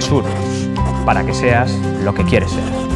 Sur, para que seas lo que quieres ser.